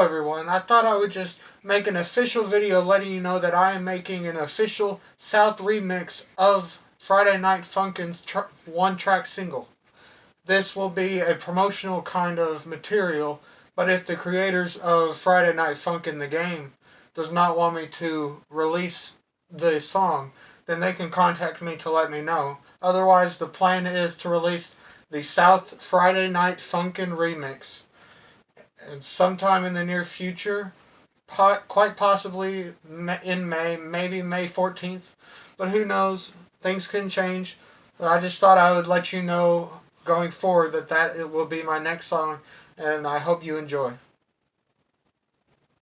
Everyone, I thought I would just make an official video letting you know that I am making an official South remix of Friday Night Funkin's tr one track single. This will be a promotional kind of material, but if the creators of Friday Night Funkin' the game does not want me to release the song, then they can contact me to let me know. Otherwise, the plan is to release the South Friday Night Funkin' remix and sometime in the near future, quite possibly in May, maybe May 14th, but who knows? Things can change. But I just thought I would let you know going forward that that it will be my next song, and I hope you enjoy.